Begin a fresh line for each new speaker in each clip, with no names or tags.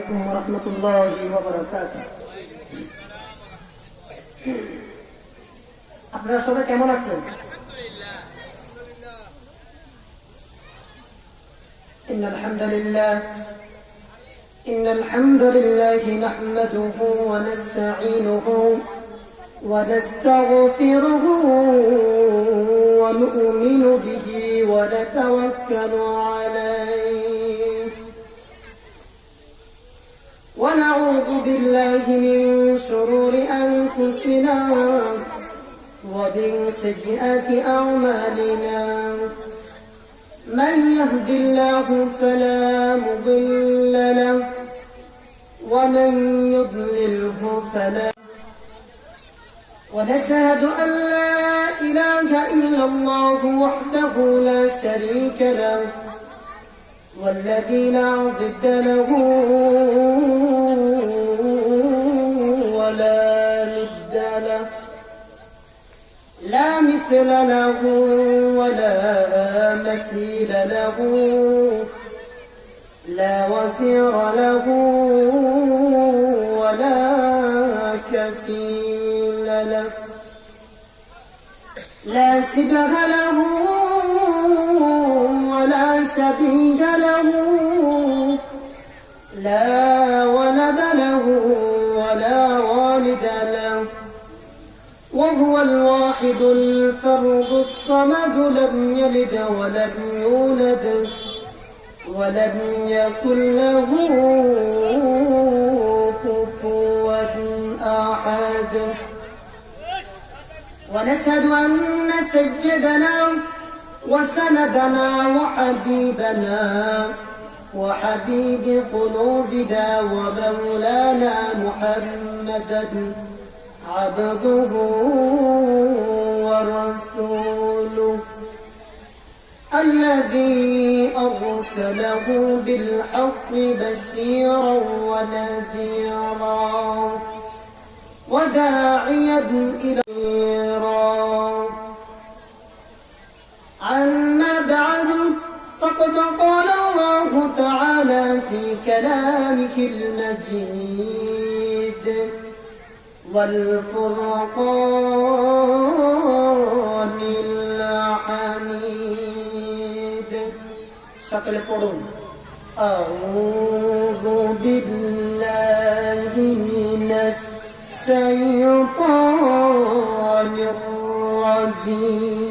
عليكم ورحمة الله وبركاته আপনারা সবাই কেমন আছেন إن الحمد لله إن الحمد لله نحمده ونستعينه ونستغفره ونؤمن به ونتوكل عليه ونعوذ بالله من شرور أنفسنا ومن سيئات أعمالنا. من يهد الله فلا مضل له ومن يضلله فلا. ونشهد أن لا إله إلا الله وحده لا شريك له. والذي لا ضد له ولا ند له لا مثل له ولا مثيل له لا وزير له ولا كفيل له لا شبه له شبيه له. لا ولد له ولا والد له. وهو الواحد الفرد الصمد لم يلد ولم يولد ولم يكن له كفوا أحد. ونشهد أن سيدنا وسندنا وحبيبنا وحبيب قلوبنا ومولانا محمدا عبده ورسوله الذي أرسله بالحق بشيرا ونذيرا وداعيا إلى عما بعد فقد قال الله تعالى في كلامك المجيد. والفرقان الحميد. شكل قرون. أعوذ بالله من الشيطان الرجيم.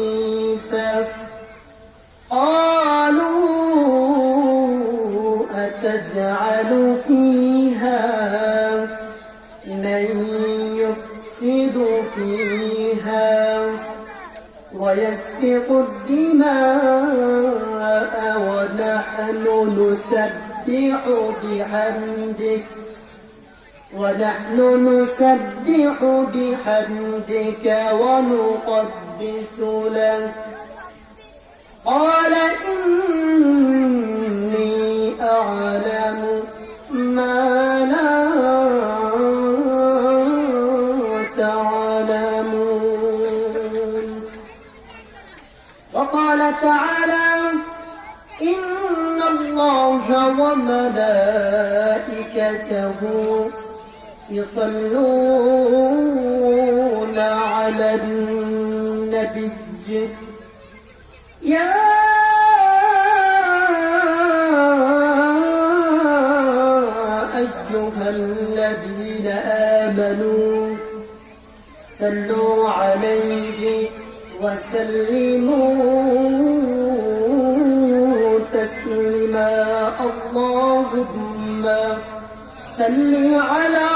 من يفسد فيها ويسفك الدماء ونحن نسبح بحمدك. ونحن نسبح بحمدك ونقدس لك. قال إني أعلم وملائكته يصلون على النبي. يا أيها الذين آمنوا صلوا عليه وسلموا. صل على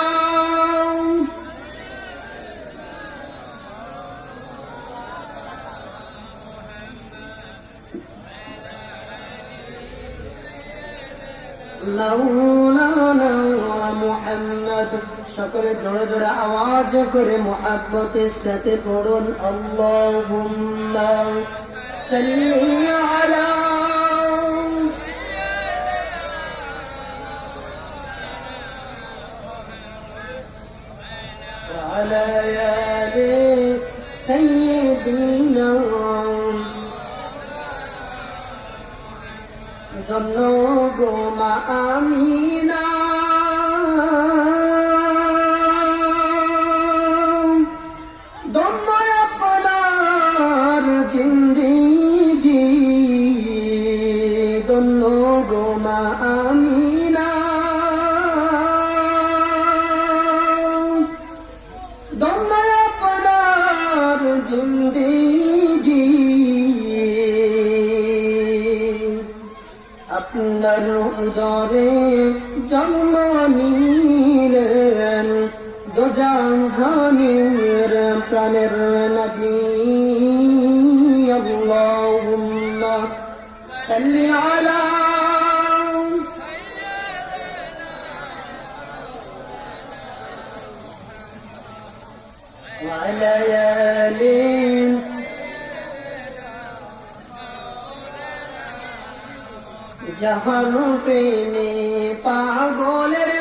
مولانا সকলে জোরে জোরে আওয়াজ করে মোহাব্বতের সাথে পড়ুন আল্লাহুম্মা সাল্লি আলা على يالي النوم ظنوا مآمين প্রাণের নদী আল্লাহুম্মা সাল্লি আলা وعلى آله যাহার প্রেমে পাগলের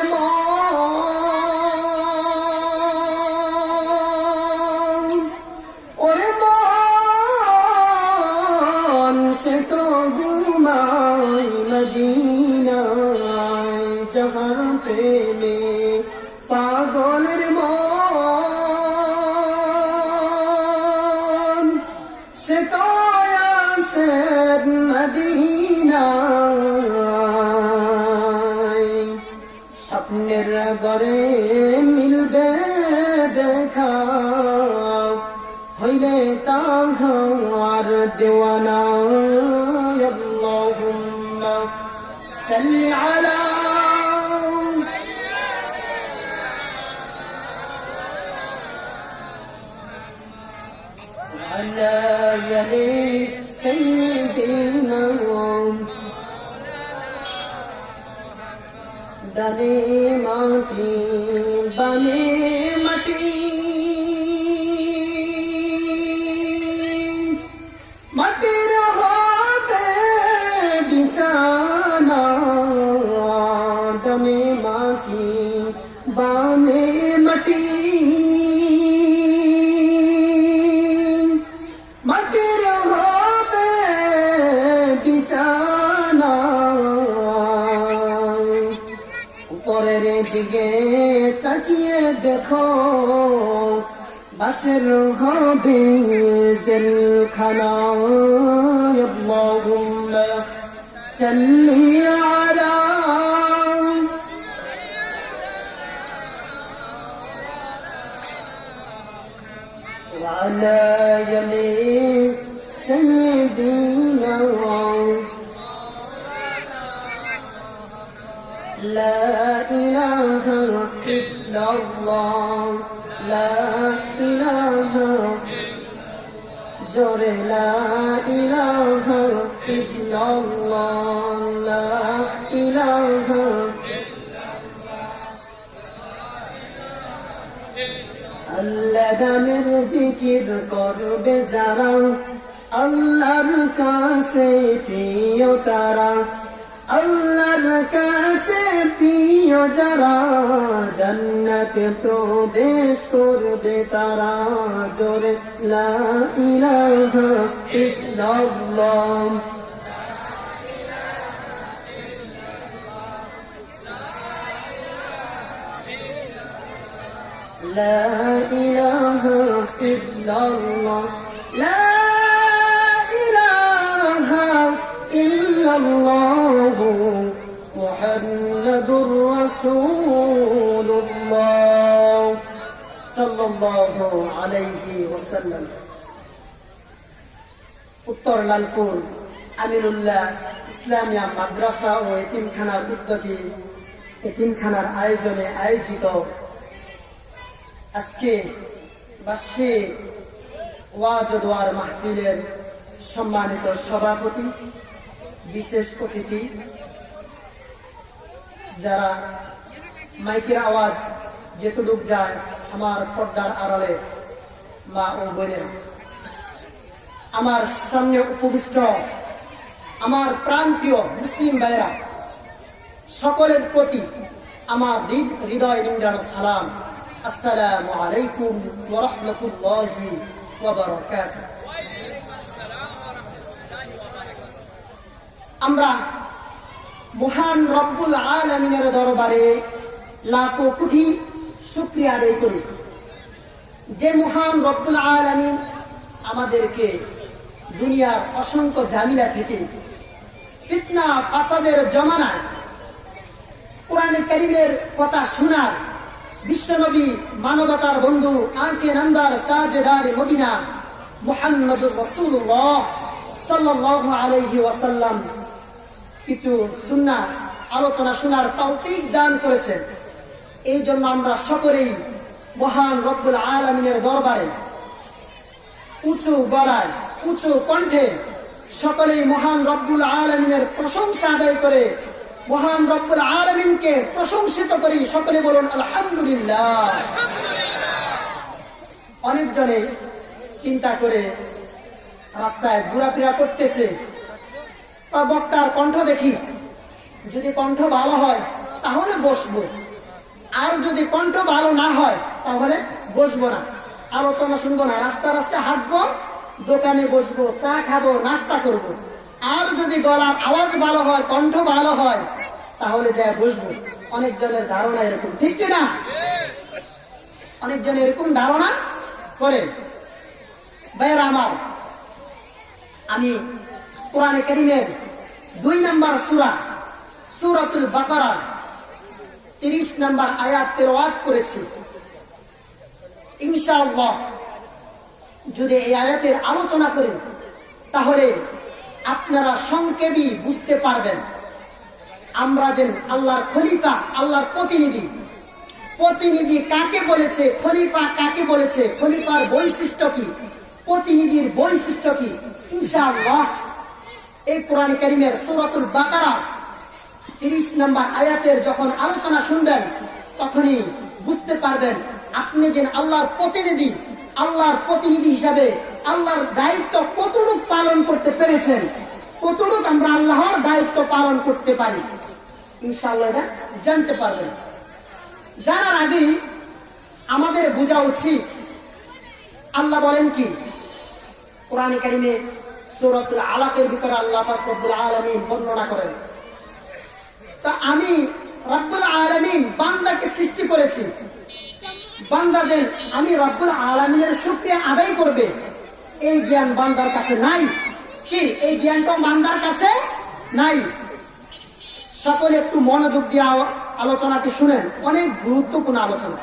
ونعي اللهم صل على وعلى يلي سيدنا دليل سرها خنا يا اللهم سلي على وعلى يلي سيدنا لا إله إلا الله. لا إله إلا الله لا إله আল্লাহ নামের জিকির করবে যারা আল্লাহর কাছে প্রিয় তারা আল্লাহর কাছে প্রিয় যারা জান্নাতে প্রবেশ করবে তারা জোরে লা ইলাহা ইল্লাল্লাহ لا إله إلا الله لا إله إلا الله رسول الله صلى الله عليه وسلم উত্তর লালপুর আমিনুল্লাহ ইসলামিয়া মাদ্রাসা ও এতিমখানার উদ্যোগে এতিমখানার আয়োজনে আয়োজিত আজকে বার্ষিক ওয়াজ ও দোয়ার মাহফিলের সম্মানিত সভাপতি বিশেষ অতিথি যারা মাইকের আওয়াজ যেটুক যায় আমার পর্দার আড়ালে, মা ও বোনেরা। আমার সামনে উপবিষ্ট আমার প্রাণপ্রিয় মুসলিম ভাইরা সকলের প্রতি আমার হৃদয় নিংড়ানো সালাম। আসসালামু আলাইকুম ওয়া রাহমাতুল্লাহি ওয়া আমরা মহান রব্বুল আলমিনের দরবারে লাখো কোটি শুক্রিয়া আদায় করি। যে মহান রব্বুল আলমিন আমাদেরকে দুনিয়ার অসংখ্য ঝামেলা থেকে ফিতনা, ফাসাদের জমানায়, কোরআনে করিমের কথা শোনার, বিশ্বনবী মানবতার বন্ধু আঁকে নন্দার তাজেদার মদিনা মোহাম্মদুর রসুল্লাহ সাল্লাল্লাহু আলাইহি ওয়াসাল্লাম কিছু সুন্না আলোচনা শোনার তৌফিক দান করেছেন। এই জন্য আমরা সকলেই মহান রব্বুল আলমিনের দরবারে উঁচু গলায়, উঁচু কণ্ঠে সকলেই মহান রব্বুল আলমিনের প্রশংসা আদায় করে মহান রব্বুল আলমিনকে প্রশংসিত করি। সকলে বলুন, আলহামদুলিল্লাহ। অনেকজনে চিন্তা করে রাস্তায় ঘোরাফেরা করতেছে। বক্তার কণ্ঠ দেখি। যদি কণ্ঠ ভালো হয়, তাহলে বসবো। আর যদি কণ্ঠ ভালো না হয়, তাহলে বসবো না। আলোচনা শুনব না, রাস্তা রাস্তা হাঁটবো, দোকানে বসবো, চা খাব, নাস্তা করব। আর যদি গলার আওয়াজ ভালো হয়, কণ্ঠ ভালো হয়, তাহলে যা বসবো। অনেকজনের ধারণা এরকম, ঠিক কিনা অনেকজন এরকম ধারণা করে। ভাইয়েরা আমার, আমি কোরআনে করিমের দুই নম্বর সুরা, সুরাতুল বাকারা তিরিশ নম্বর আয়াত তেরোয়াত করেছি। ইনশাআল্লাহ, যদি এই আয়াতের আলোচনা করেন, তাহলে আপনারা সংক্ষেপই বুঝতে পারবেন। আমরা যেন আল্লাহর খলিফা, আল্লাহর প্রতিনিধি। প্রতিনিধি কাকে বলেছে, খলিফা কাকে বলেছে, খলিফার বৈশিষ্ট্য কি, প্রতিনিধির বৈশিষ্ট্য কি? ইনশাআল্লাহ, এই কোরআন করিমের সূরাতুল বাকারা তিরিশ নম্বর আয়াতের যখন আলোচনা শুনবেন, তখনই বুঝতে পারবেন আপনি যে আল্লাহর প্রতিনিধি আল্লাহর প্রতিনিধি হিসাবে আল্লাহর দায়িত্ব কতটুক পালন করতে পেরেছেন, কতটুক আমরা আল্লাহর দায়িত্ব পালন করতে পারি, ইনশাআল্লাহ এটা জানতে পারবেন। জানার আগেই আমাদের বোঝা উচিত, আল্লাহ বলেন কি? কোরআনে কারিমে সূরাতুল আলাকের ভিতরে আল্লাহ আলামিন বর্ণনা করেন। তা আমি রব্বুল আলামিন বান্দাকে সৃষ্টি করেছি বান্দাদের আমি রব্বুল আলামিনের শুকরিয়া আদায় করবে এই জ্ঞান বান্দার কাছে নাই কি এই জ্ঞানটা বান্দার কাছে নাই সকলে একটু মনোযোগ দিয়ে আ- আলোচনাটি শুনেন অনেক গুরুত্বপূর্ণ আলোচনা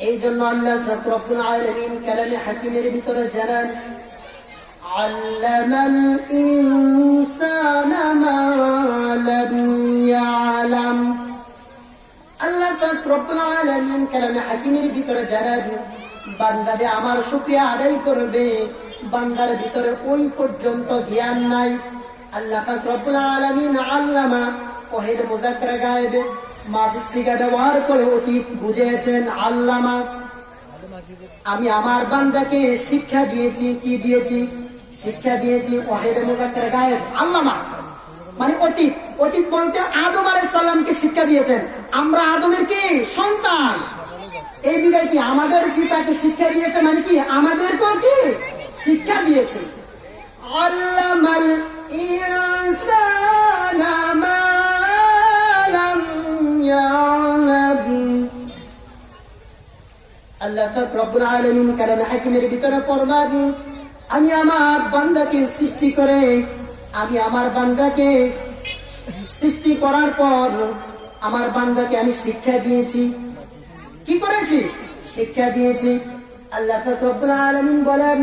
এই জন্য আল্লাহ রব্বুল আলামিন কালামে হাকিমের ভিতরে জানান علم الإنسان ما لم বান্দারে আমার আদায় করবে, বান্দার ভিতরে ওই পর্যন্ত জ্ঞান নাই। আল্লাহ আল্লামা গায়েবে ব্যবহার করে অতীত বুঝিয়েছেন, আল্লামা। আমি আমার বান্দাকে শিক্ষা দিয়েছি, কি দিয়েছি? শিক্ষা দিয়েছি ওয়াহিদ মুজাক্কার গায়েব আল্লামা। মানে অতীত অতীত বলতে আদম আলাইহিস সালামকে শিক্ষা দিয়েছেন। আমরা আদমের কি? সন্তান। এই বিদায় কি আমাদের পিতাকে শিক্ষা দিয়েছে মানে কি? আমাদেরকেও কি? শিক্ষা দিয়েছে। আল্লাহ আমি আমার বান্দাকে সৃষ্টি করে আমি আমার বান্দাকে সৃষ্টি করার পর আমার বান্দাকে আমি শিক্ষা দিয়েছি। কি করেছি? শিক্ষা দিয়েছি। আল্লাহ রব্বুল বলেন,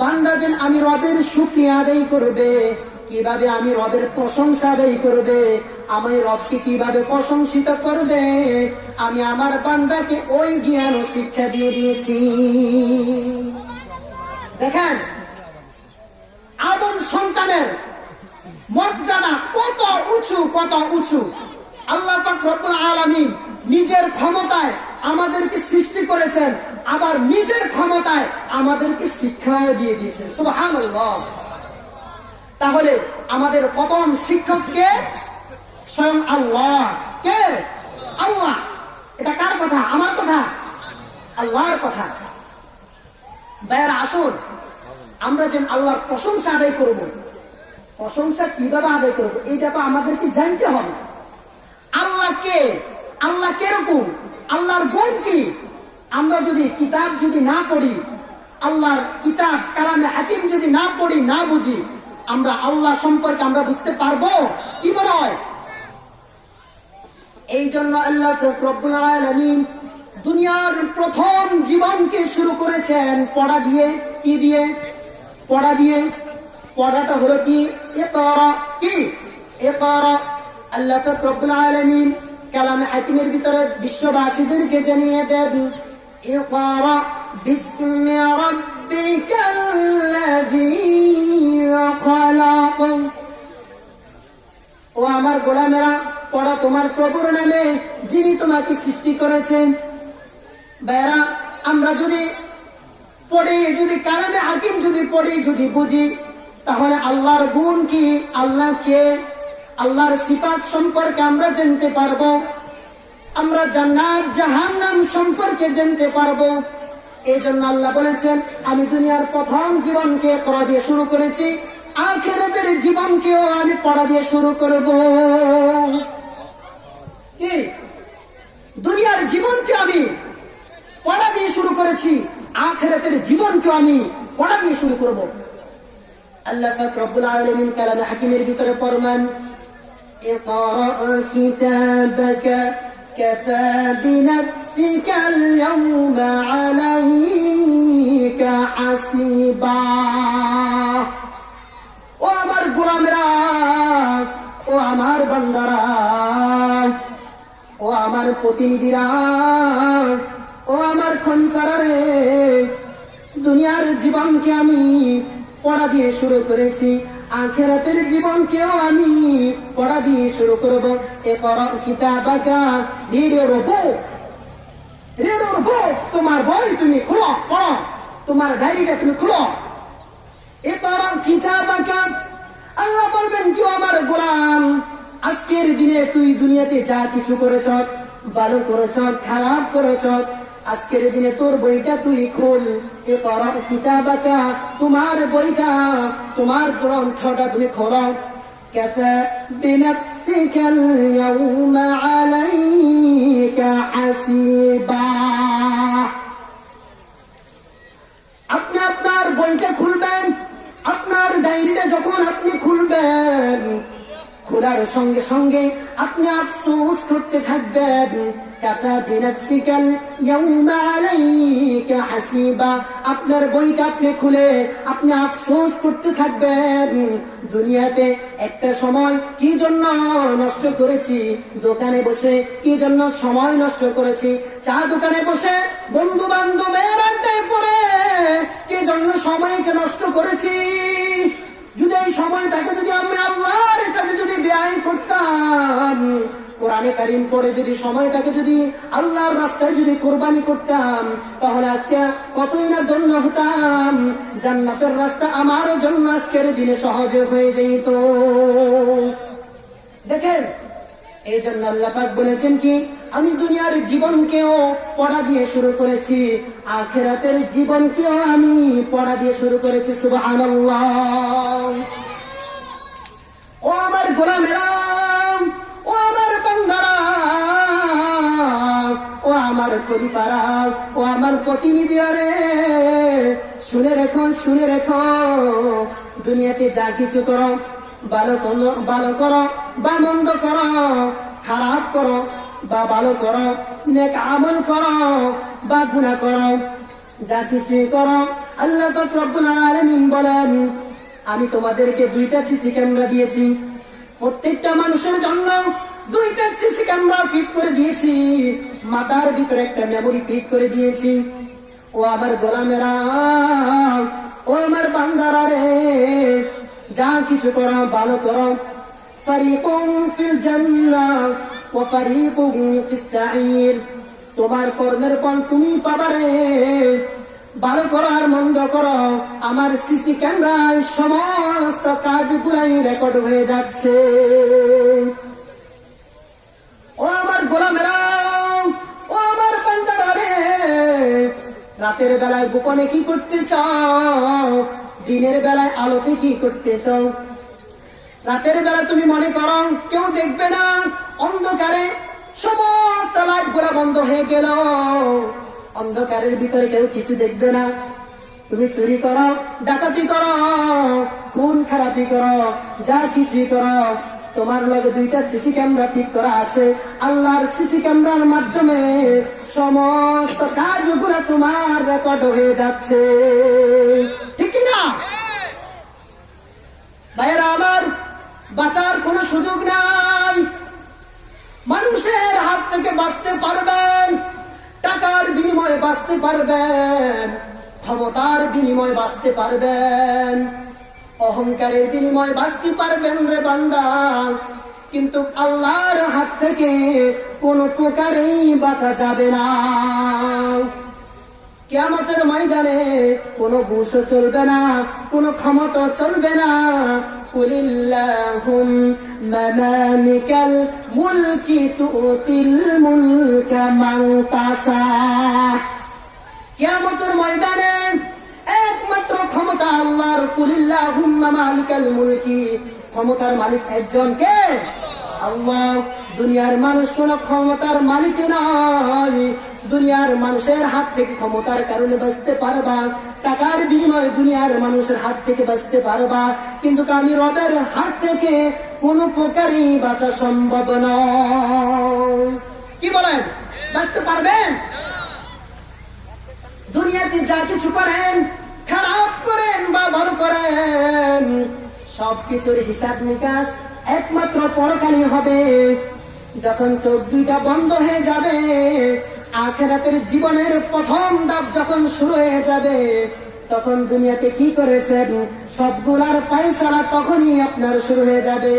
বান্দা যেন আমি রবের শুকরিয়া আদায় করবে, কীভাবে আমি রবের প্রশংসা আদায় করবে, আমি রবকে কীভাবে প্রশংসিত করবে, আমি আমার বান্দাকে ওই জ্ঞান ও শিক্ষা দিয়ে দিয়েছি। দেখেন, আদম সন্তানের মর্যাদা কত উঁচু কত উঁচু? আল্লাহ রব্বুল আলামিন নিজের ক্ষমতায় আমাদেরকে সৃষ্টি করেছেন, আবার নিজের ক্ষমতায় আমাদেরকে শিক্ষা দিয়ে দিয়েছেন। সুবহানাল্লাহ। তাহলে আমাদের প্রথম শিক্ষক কে? স্বয়ং আল্লাহ। কে? আল্লাহ। এটা কার কথা? আমার কথা? আল্লাহর কথা। ভাইয়ারা, আসুন। আমরা যেন আল্লাহর প্রশংসা আদায় করব প্রশংসা কীভাবে আদায় করব, এইটা তো আমাদেরকে জানতে হবে। আল্লাহ কে? আল্লাহ কীরকম? আল্লাহর গুণ কি? আমরা যদি কিতাব যদি না পড়ি, আল্লাহর কিতাব, কালামে হাকিম যদি না পড়ি, না বুঝি, আমরা আল্লাহ সম্পর্কে আমরা বুঝতে পারব কি মনে হয়? এই জন্য আল্লাহ আলামিন দুনিয়ার প্রথম জীবনকে শুরু করেছেন, পড়া দিয়ে, কি দিয়ে? পড়া দিয়ে। পড়াটা হলো কি? ইকরা, কি? ইকরা, আল্লাহ রব্বুল আলামিন কালাম হাকিমের ভিতরে বিশ্ববাসীদেরকে জানিয়ে দেন রাব্বিকাল্লাযী খলাক। ও আমার গোলামেরা পড়া তোমার প্রভুর নামে যিনি তোমাকে সৃষ্টি করেছেন। বেড়া আমরা যদি পড়ি, যদি কালামে হাকিম যদি পড়ি, যদি বুঝি তাহলে আল্লাহর গুণ কি? আল্লাহ কে? আল্লাহর সিফাত সম্পর্কে আমরা জানতে পারব। আমরা জান্নাত, জাহান্নাম সম্পর্কে জানতে পারব। এই জন্য আল্লাহ বলেছেন, আমি দুনিয়ার প্রথম জীবনকে পড়া দিয়ে শুরু করেছি, আখেরাতের জীবনকেও আমি পড়া দিয়ে শুরু করব। কি? দুনিয়ার জীবনকে আমি পড়া দিয়ে শুরু করেছি, আখেরাতের জীবনকে আমি পড়া দিয়ে শুরু করব। আল্লাহ পাক রব্বুল আলামিন কালামে হাকিমের ভিতরে ফরমান اقرأ كتابك كفى بنفسك اليوم عليك حسيبا ও আমার গোলামেরা ও আমার বান্দারা ও আমার প্রতিনিধিরা ও আমার খলিফারা রে দুনিয়ার জীবনকে আমি পড়া দিয়ে শুরু করেছি। আখেরাতের জীবনকেও আমি পড়া দিয়ে শুরু করব। এ কর কিতাবাকা তোমার বই তুমি খুলো, পড়ো। তোমার ডায়েরিটা তুমি খুলো। এ কর কিতাবাকা আল্লাহ বলবেন, কি আমার গোলাম? আজকের দিনে তুই দুনিয়াতে যা কিছু করেছ, ভালো করেছ, খারাপ করেছ আজকের দিনে তোর বইটা তুই খোল এ পড়া কিতাবাকা তোমার বইটা তোমার গ্রন্থটা তুমি খোলো كفى بنفسك اليوم عليك حسيبا আপনি আপনার বইটা খুলবেন আপনার ডায়েরিটা যখন আপনি খুলবেন খোলার সঙ্গে সঙ্গে আপনি আফসোস করতে থাকবেন কাতা বিনাফসিকাল ইয়াউমা আলাইকা হাসিবা। আপনার বইটা আপনি খুলে আপনি আফসোস করতে থাকবেন। দুনিয়াতে একটা সময় কি জন্য নষ্ট করেছি? দোকানে বসে কি জন্য সময় নষ্ট করেছি? চা দোকানে বসে বন্ধু বান্ধবের আড্ডায় পড়ে কি জন্য সময়কে নষ্ট করেছি? যদি এই সময়টাকে যদি আমরা আল্লাহর কাছে যদি ব্যয় করতাম কোরআনে কারিম পড়ে যদি সময়টাকে যদি আল্লাহর রাস্তায় যদি কোরবানি করতাম, তাহলে আজকে কতই না জন্য হতাম। জান্নাতের রাস্তা আমারও জন্য আজকের দিনে সহজে হয়ে যেত। দেখেন, এই জন্য আল্লাহ পাক বলেছেন কি, আমি দুনিয়ার জীবনকেও পড়া দিয়ে শুরু করেছি, আখেরাতের জীবনকেও আমি পড়া দিয়ে শুরু করেছি, সুবহানাল্লাহ। ও আমার গোলামেরা! আমার পরিবারা ও আমার প্রতিনিধিরা রে শুনে রেখো শুনে রেখো। দুনিয়াতে যা কিছু করো, ভালো করো ভালো করো, বা মন্দ করো, খারাপ করো, বা ভালো করো, নেক আমল করো, বা গুণা করো, যা কিছু করো, আল্লাহ তো রব্বুল আলামিন বলেন, আমি তোমাদেরকে দুইটা সিসি ক্যামেরা দিয়েছি। প্রত্যেকটা মানুষের জন্য দুইটা সিসি ক্যামেরা ফিট করে দিয়েছি। মাথার ভিতরে একটা মেমোরি ফিট করে দিয়েছি। ও আমার গোলামেরা, ও আমার বান্দারা রে, যা কিছু কর, ভালো করো। ফারিকুম ফিল জান্নাহ ওয়া ফারিকুম ফিস তোমার কর্মের ফল তুমি পাবা রে। ভালো করো আর মন্দ করো। আমার সিসি ক্যামেরায় সমস্ত কাজগুলাই রেকর্ড হয়ে যাচ্ছে। ও ও রাতের বেলায় গোপনে কি করতে চাও? দিনের বেলায় আলোতে কি করতে চাও? রাতের বেলা তুমি মনে করো, কেউ দেখবে না, অন্ধকারে সমস্ত লাইট গোলা বন্ধ হয়ে গেল। অন্ধকারের ভিতরে কেউ কিছু দেখবে না। তুমি চুরি করো, ডাকাতি করো, খুন খারাপি করো, যা কিছু করো তোমার লগে দুইটা সিসি ক্যামেরা ঠিক করা আছে। আল্লাহর সিসি ক্যামেরার মাধ্যমে সমস্ত কাজগুলো তোমার রেকর্ড হয়ে যাচ্ছে। ঠিক না? ভাইয়েরা, আমার বাঁচার কোনো সুযোগ নাই। মানুষের হাত থেকে বাঁচতে পারবেন, টাকার বিনিময়ে বাঁচতে পারবেন, ক্ষমতার বিনিময়ে বাঁচতে পারবেন। অহংকারের বিনিময়ে বাঁচতে পারবেন রে বান্দা। কিন্তু আল্লাহর হাত থেকে কোনো প্রকারেই বাঁচা যাবে না। কেয়ামতের ময়দানে কোনো বুসও চলবে না, কোনো ক্ষমতা চলবে না। কেয়ামতের ময়দানে একমাত্র ক্ষমতা আল্লাহর। কুলিল্লাহুম মামালিকাল মুলকি। ক্ষমতার মালিক একজন কে? আল্লাহ। দুনিয়ার মানুষ কোন ক্ষমতার মালিক নয়। দুনিয়ার মানুষের হাত থেকে ক্ষমতার কারণে বাঁচতে পারবা। টাকার বিনিময়ে দুনিয়ার মানুষের হাত থেকে বাঁচতে পারবা। কিন্তু আমি রবের হাত থেকে কোন প্রকারই বাঁচা সম্ভব নয়। কি বলেন? বাঁচতে পারবেন? দুনিয়াতে যা কিছু করেন, খারাপ করেন, বা ভালো করেন, সবকিছুর হিসাব নিকাশ একমাত্র পরকালই হবে। যখন চোখ দুইটা বন্ধ হয়ে যাবে, আখেরাতের জীবনের প্রথম ধাপ যখন শুরু হয়ে যাবে, তখন দুনিয়াতে কি করেছেন? সবগুলার পয়সারা তখনই আপনার শুরু হয়ে যাবে।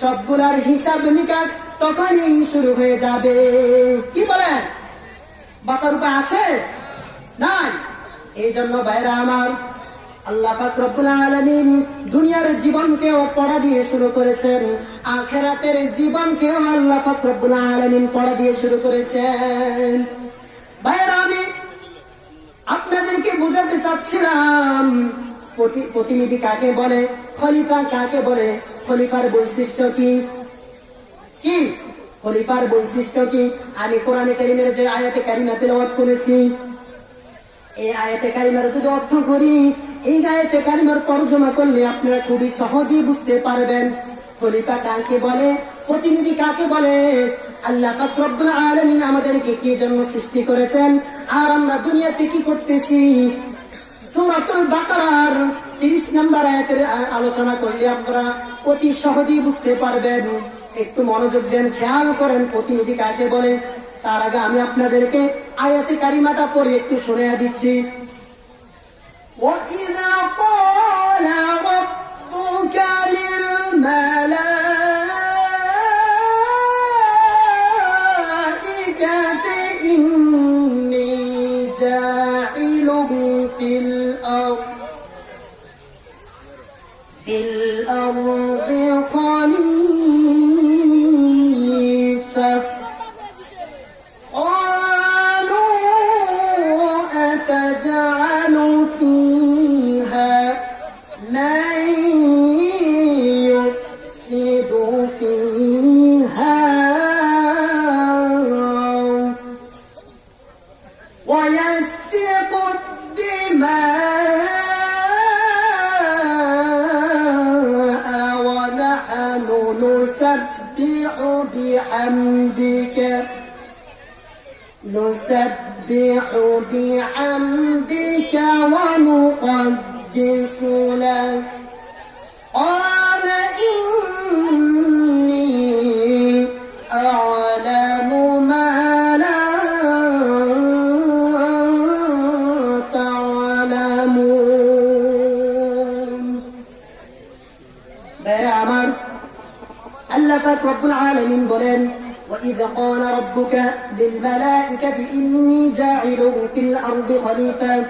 সবগুলার হিসাব নিকাশ তখনই শুরু হয়ে যাবে। কি বলেন? বাঁচার উপায় আছে? নাই। এই জন্য বাইরা আমার, আল্লাহ রব্বুল আলামিন দুনিয়ার জীবনকেও পড়া দিয়ে শুরু করেছেন, আখেরাতের জীবনকেও আল্লাহ রব্বুল আলামিন পড়া দিয়ে শুরু করেছেন। বাইরা আমি আপনাদেরকে বোঝাতে চাচ্ছিলাম, প্রতি- প্রতিনিধি কাকে বলে, খলিফা কাকে বলে, খলিফার বৈশিষ্ট্য কি? কি? খলিফার বৈশিষ্ট্য কি? আমি কোরআনে কারিমের যে আয়াতে কারিমা তেলাওয়াত করেছি এই আয়াতে কারিমার যদি অর্থ করি, এই আয়াতে কারিমার তর্জমা করলে আপনারা খুবই সহজেই বুঝতে পারবেন। খলিফা কাকে বলে? প্রতিনিধি কাকে বলে? আল্লাহ আলামিন আমাদেরকে কি সৃষ্টি করেছেন? আর আমরা দুনিয়াতে কি করতেছি? সূরাতুল বাকারার 30 নম্বর আয়াতের আলোচনা করলে আপনারা অতি সহজেই বুঝতে পারবেন। একটু মনোযোগ দেন, খেয়াল করেন প্রতিনিধি কাকে বলে। তার আগে আমি আপনাদেরকে আয়াতে কারিমাটা পড়ে একটু শুনে দিচ্ছি وإذا قال ربك للملائكة نسبح بحمدك ونقدس لك. وإذ قال ربك للملائكة إني جاعل في الأرض خليفة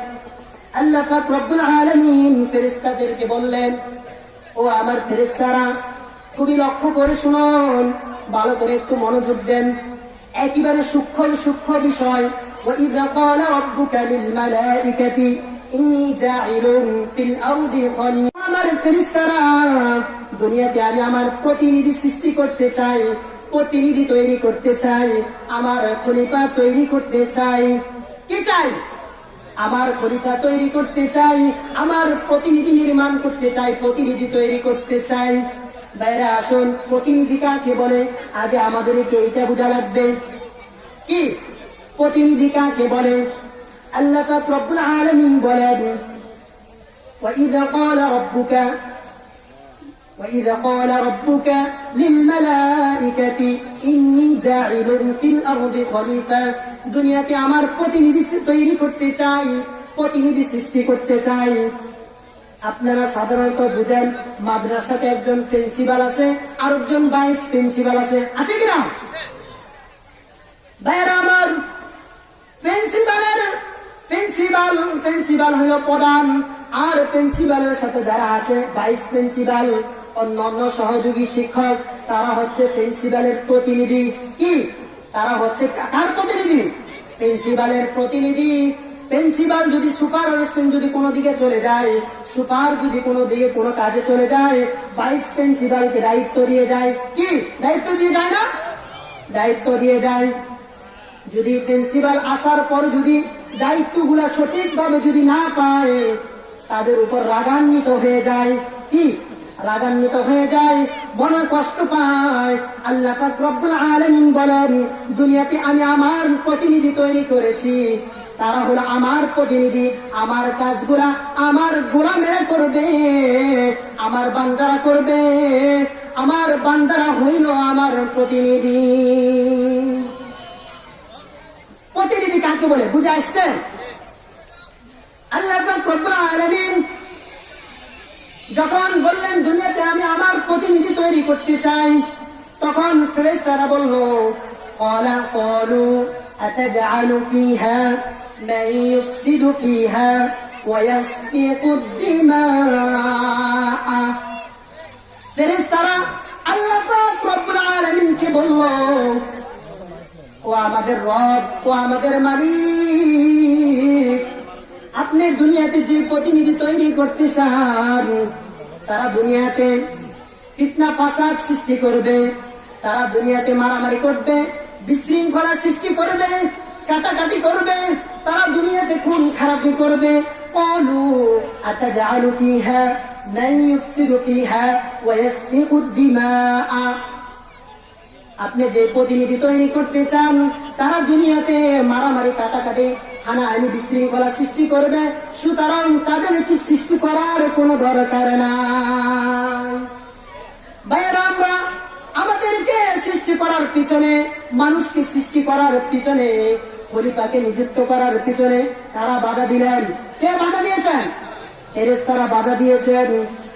আল্লাহ পাক রব্বুল আলামিন ফেরেশতাদেরকে বললেন ও আমার ফেরেশতারা খুবই লক্ষ্য করে শুনুন ভালো করে একটু মনোযোগ দেন একেবারে সূক্ষ্ম সূক্ষ্ম বিষয় وإذ قال ربك للملائكة إني جاعل في الأرض خليفة আমার ফেরেশতারা দুনিয়াতে আমি আমার প্রতিনিধি সৃষ্টি করতে চাই প্রতিনিধি তৈরি করতে চাই আমার খলিফা তৈরি করতে চাই কি চাই আমার খলিফা তৈরি করতে চাই আমার প্রতিনিধি নির্মাণ করতে চাই প্রতিনিধি তৈরি করতে চাই বাইরে আসুন প্রতিনিধি কাকে বলে আগে আমাদেরকে এইটা বোঝা লাগবে কি প্রতিনিধি কাকে বলে আল্লাহ পাক রব্বুল আলামিন বলেন وإذا قال ربك وإذا قال ربك للملائكة إني جاعل في الأرض خليفة দুনিয়াতে আমার প্রতিনিধি তৈরি করতে চাই প্রতিনিধি সৃষ্টি করতে চাই আপনারা সাধারণত বুঝেন মাদ্রাসাতে একজন প্রিন্সিপাল আছে আর একজন ভাইস প্রিন্সিপাল আছে আছে কিনা ভাইয়েরা আমার প্রিন্সিপালের প্রিন্সিপাল প্রিন্সিপাল হলো প্রধান আর প্রিন্সিপালের সাথে যারা আছে ভাইস প্রিন্সিপাল অন্যান্য সহযোগী শিক্ষক, তারা হচ্ছে প্রিন্সিপালের প্রতিনিধি। কি? তারা হচ্ছে কার প্রতিনিধি? প্রিন্সিপালের প্রতিনিধি। প্রিন্সিপাল যদি সুপার অ্যাসিস্ট্যান্ট যদি কোনো দিকে চলে যায়, সুপার যদি কোনো দিকে কোনো কাজে চলে যায়, ভাইস প্রিন্সিপালকে দায়িত্ব দিয়ে যায়। কি? দায়িত্ব দিয়ে যায় না? দায়িত্ব দিয়ে যায়। যদি প্রিন্সিপাল আসার পর যদি দায়িত্বগুলা সঠিকভাবে যদি না পায়, তাদের উপর রাগান্বিত হয়ে যায়। কি? রাগান্বিত হয়ে যায়, মনে কষ্ট পায়। আল্লাহ আলামিন বলেন, দুনিয়াতে আমি আমার প্রতিনিধি তৈরি করেছি। তারা হলো আমার প্রতিনিধি, আমার কাজগুলা আমার গোলামেরা করবে, আমার বান্দারা করবে, আমার বান্দারা হইল আমার প্রতিনিধি। প্রতিনিধি কাকে বলে? বুঝে আসতেন আল্লাহ আলামিন যখন বললেন দুনিয়াতে আমি আমার প্রতিনিধি তৈরি করতে চাই তখন ফেরেশতারা বলল قال قالوا أتجعل فيها من يفسد فيها ويسفك الدماء ফেরেশতারা আল্লাহ পাক রব্বুল আলামিনকে বলল ও আমাদের রব ও আমাদের মালিক আপনি দুনিয়াতে যে প্রতিনিধি তৈরি করতে চান, তারা দুনিয়াতে কীটনা ফাঁসাদ সৃষ্টি করবে, তারা দুনিয়াতে মারামারি করবে, বিশৃঙ্খলা সৃষ্টি করবে, কাটাকাটি করবে, তারা দুনিয়াতে খুন খারাপি করবে। কলু, আতাজালু ফিহা, মান ইউফসিদু ফিহা আপনি যে প্রতিনিধি তৈরি করতে চান, তারা দুনিয়াতে মারামারি, কাটাকাটি হানাহানি বিশৃঙ্খলা সৃষ্টি করবে, সুতরাং তাদেরকে সৃষ্টি করার কোনো দরকার নাই। ভাইয়েরা, আমরা আমাদেরকে সৃষ্টি করার পিছনে, মানুষকে সৃষ্টি করার পিছনে, খলিফাকে নিযুক্ত করার পিছনে তারা বাধা দিলেন? কে বাধা দিয়েছেন? ফেরেশতারা বাধা দিয়েছেন।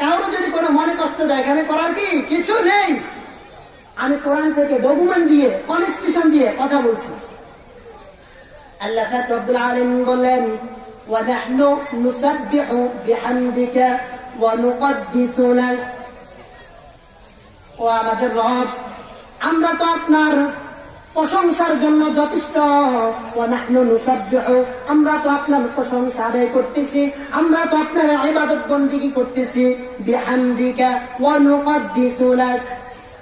কারো যদি কোনো মনে কষ্ট দেয় এখানে করার কি কিছু নেই আমি কোরআন থেকে ডকুমেন্ট দিয়ে কনস্টিটিউশন দিয়ে কথা বলছি আল্লাহ পাক রব্বুল আলামিন বললেন ونحن نسبح بحمدك ونقدس لك ও আমাদের রব আমরা তো আপনার প্রশংসার জন্য যথেষ্ট। আমরা তো আপনার প্রশংসা আদায় করতেছি। আমরা তো আপনার আবাদত বন্দিগি করতেছি।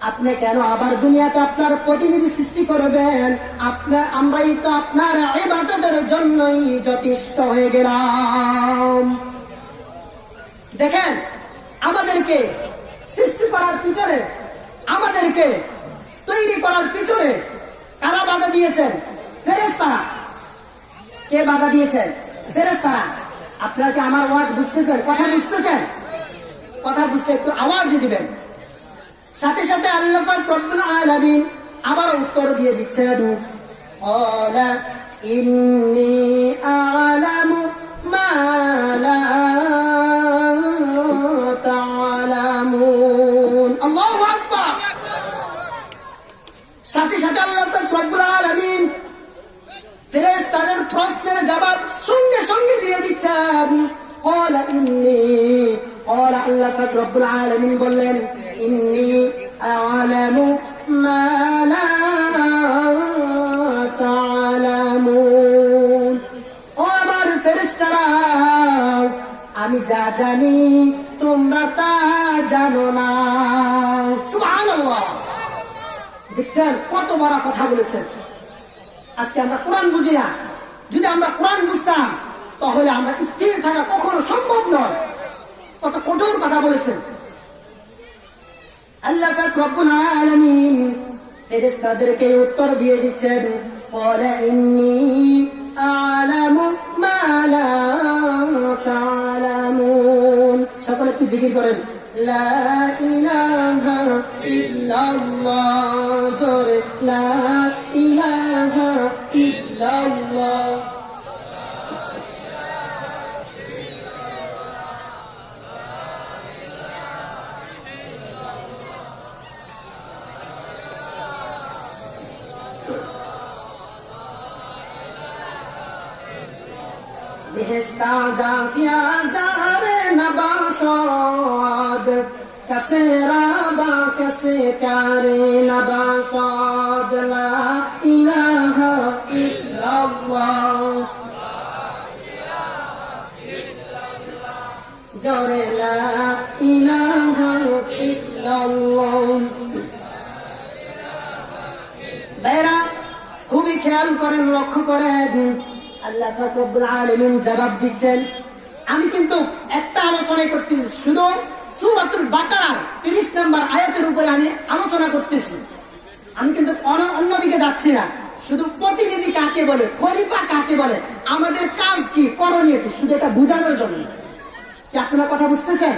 আপনি কেন আবার দুনিয়াতে আপনার প্রতিনিধি সৃষ্টি করবেন? আপনার আমরাই তো আপনার আবাদতের জন্যই যথেষ্ট হয়ে গেলাম। দেখেন, আমাদেরকে সৃষ্টি করার পিছনে আমাদেরকে তৈরি করার পিছনে কারা বাধা দিয়েছেন ফেরেস্তারা কে বাধা দিয়েছেন ফেরেস্তারা আপনারা কি আমার ওয়াজ বুঝতেছেন কথা বুঝতেছেন কথা বুঝতে একটু আওয়াজ দিবেন সাথে সাথে আল্লাহ পাক রব্বুল আলামিন আবার উত্তর দিয়ে দিচ্ছেন قال إني أعلم ما لا ফেরেজ তাদের প্রশ্নের জবাব সঙ্গে সঙ্গে দিয়ে দিচ্ছেন। কলা ইন্নি কলা আল্লাহ রব্বুল আলমিন বললেন, ইন্নি আলামু মালা তালামুন ও আমার ফেরেস্তারা আমি যা জানি, তোমরা তা জানো না। দেখছেন কত বড় কথা বলেছেন। আজকে আমরা কোরআন বুঝি না। যদি আমরা কোরআন বুঝতাম, তাহলে আমরা স্থির থাকা কখনো সম্ভব নয়। কত কঠোর কথা বলেছেন। আল্লাহ উত্তর দিয়ে দিচ্ছেন সকলে কি জিকির করেন, লা ইলাহা ইল্লাল্লাহ। বেহেস্তা জাকিয়া যারে নবাসাদ কসে রাবা কসে প্যারে নবাসাদ লা ইলাহা ইল্লাল্লাহ জরে লা ইলাহা ইল্লাল্লাহ বেরা খুবই খেয়াল করেন, লক্ষ্য করেন। আল্লাহ পাক রব্বুল আলামিন জবাব দিচ্ছেন আমি কিন্তু একটা আলোচনাই করতেছি শুধু সূরাতুল বাকারার 30 নম্বর আয়াতের উপরে আমি আলোচনা করতেছি আমি কিন্তু অন্য- অন্যদিকে যাচ্ছি না শুধু প্রতিনিধি কাকে বলে খলিফা কাকে বলে আমাদের কাজ কি করণীয় কি শুধু এটা বোঝানোর জন্য কি আপনারা কথা বুঝতেছেন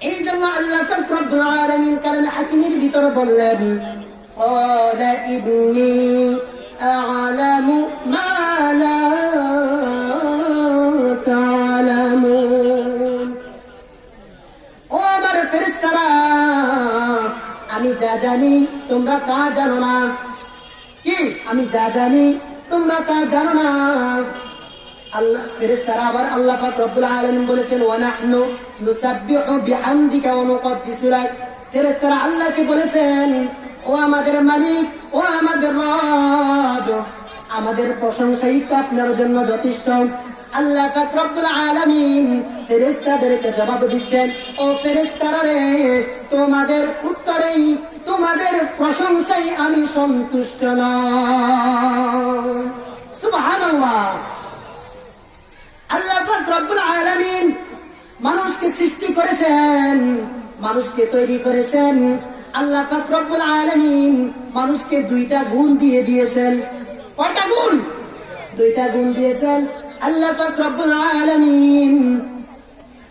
এই জন্য আল্লাহ পাক রব্বুল আলামিন কালামে হাকিমের ভিতরে বললেন قال إني أعلم ما لا تعلمون ও আমার ফেরেশতারা আমি যা জানি তোমরা তা জানো না কি আমি যা জানি তোমরা তা জানো না আল্লাহ ফেরেশতারা আবার আল্লাহ পাক রব্বুল আলামিন বলেছেন ওয়া নাহনু নুসাব্বিহু বিহামদিকা ওয়া নুকদ্দিসু লাক ফেরেশতারা আল্লাহকে বলেছেন ও আমাদের মালিক, ও আমাদের রব। আমাদের প্রশংসাই তো আপনার জন্য যথেষ্ট। আল্লাহ রব্বুল আলামিন জবাব দিচ্ছেন, ও ফেরেশতারা রে, তোমাদের উত্তরেই, তোমাদের প্রশংসাই আমি সন্তুষ্ট না সুবহানাল্লাহ। আল্লাহ পাক রব্বুল আলামিন মানুষকে সৃষ্টি করেছেন, মানুষকে তৈরি করেছেন আল্লাহ পাক রব্বুল আলামিন মানুষকে দুইটা গুণ দিয়ে দিয়েছেন। কয়টা গুণ? দুইটা গুণ দিয়েছেন। আল্লাহ পাক রব্বুল আলামিন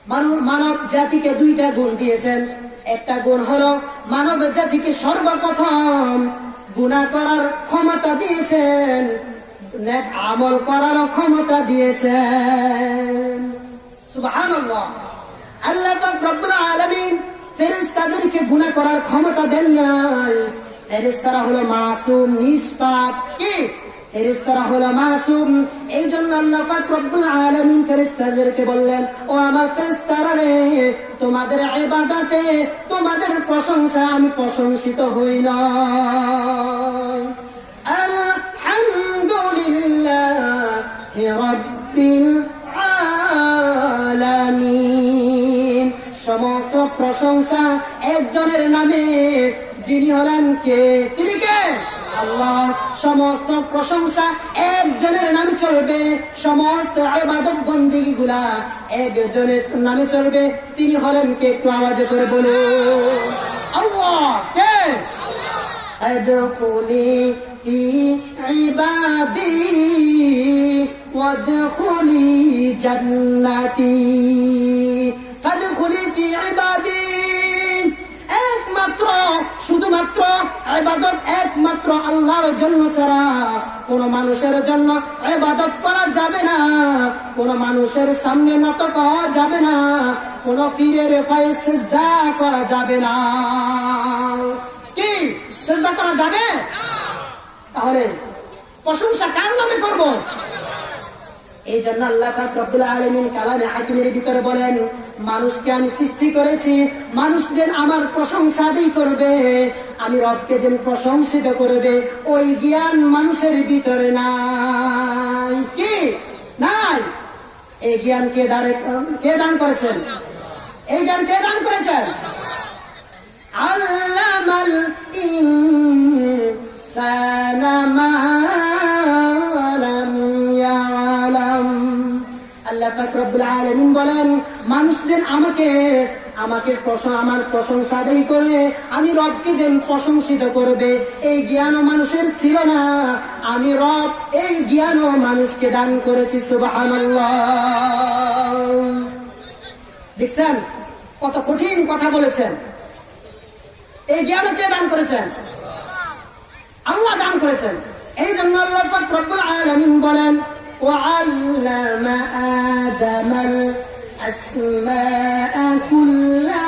মানব মানব জাতিকে দুইটা গুণ দিয়েছেন। একটা গুণ হলো মানব জাতিকে সর্বপ্রথম গুণা করার ক্ষমতা দিয়েছেন। আমল করার ক্ষমতা দিয়েছেন। সুবহানাল্লাহ। আল্লাহ রব্বুল আলামিন ফেরেশতাদেরকে গুনাহ করার ক্ষমতা দেন নাই। ফেরেশতারা হলো মাসুম, নিষ্পাপ। কি? ফেরেশতারা হলো মাসুম। এই জন্য আল্লাহ পাক রব্বুল আলামিন ফেরেশতাদেরকে বললেন, ও আমার ফেরেশতারা রে, তোমাদের ইবাদতে, তোমাদের প্রশংসা আমি প্রশংসিত হই না। আলহামদুলিল্লাহি রাব্বিল আলামিন। সমস্ত প্রশংসা একজনের নামে যিনি হলেন কে তিনি কে আল্লাহ সমস্ত প্রশংসা একজনের নামে চলবে সমস্ত আবাদত বন্দী গুলা একজনের নামে চলবে তিনি হলেন কে একটু আওয়াজে করে বলুন আল্লাহ কে ادخلي في عبادي وادخلي جنتي فادخلي في عبادي একমাত্র, শুধুমাত্র ইবাদত, একমাত্র আল্লাহর জন্য ছাড়া কোন মানুষের জন্য ইবাদত করা যাবে না। কোন মানুষের সামনে নত করা যাবে না। কোন পীরের পায়ে সিজদা করা যাবে না। কি? সিজদা করা যাবে? তাহলে প্রশংসা কার নামে করব? এই জন্য আল্লাহ রব্বুল আলামিন কালামে হাকিমের ভিতরে বলেন মানুষকে আমি সৃষ্টি করেছি, মানুষদের আমার প্রশংসা আদায় করবে। আমি রবকে যেন প্রশংসিত করবে, ওই জ্ঞান মানুষের ভিতরে নাই। কি? নাই? এই জ্ঞান কে দাঁড়ে কে দান করেছেন? এই জ্ঞান কে দান করেছেন? আল্লামাল ইনসানা মা লাম ইয়ালাম। আল্লাহ পাক রব্বুল আলামিন বলেন মানুষদের আমাকে আমাকে আমার প্রশংসাটাই করে, আমি রবকে যেন প্রশংসিত করবে। এই জ্ঞান মানুষের ছিল না। আমি রব, এই জ্ঞান মানুষকে দান করেছি সুবাহ দেখছেন? কত কঠিন কথা বলেছেন। এই জ্ঞান কে দান করেছেন? আল্লাহ দান করেছেন। এই জন্য আল্লাহ রব্বুল আলামিন বলেন ও আল্লামা أسماء كلها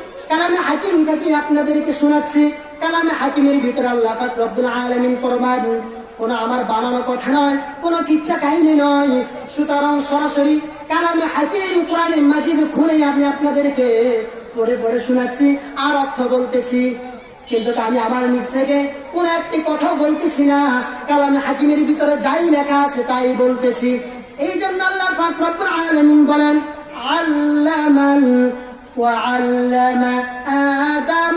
কালামে হাকিম থেকে আপনাদেরকে শোনাচ্ছি? কালামে হাকিমের ভিতরে আল্লাহ পাক রব্বুল আলামিন কোন আমার বানানো কথা নয়, কোন কিচ্ছা কাহিনী নয়। সুতরাং সরাসরি কালামে হাকিম কোরআনে মাজিদ খুলে আমি আপনাদেরকে পড়ে পড়ে শোনাচ্ছি, আর অর্থ বলতেছি। কিন্তু আমি আমার নিজ থেকে কোন একটি কথা বলতেছি না। কালামে হাকিমের ভিতরে যাই লেখা আছে তাই বলতেছি। এই জন্য আল্লাহ পাক বলেন, আল্লামাল وعلم آدم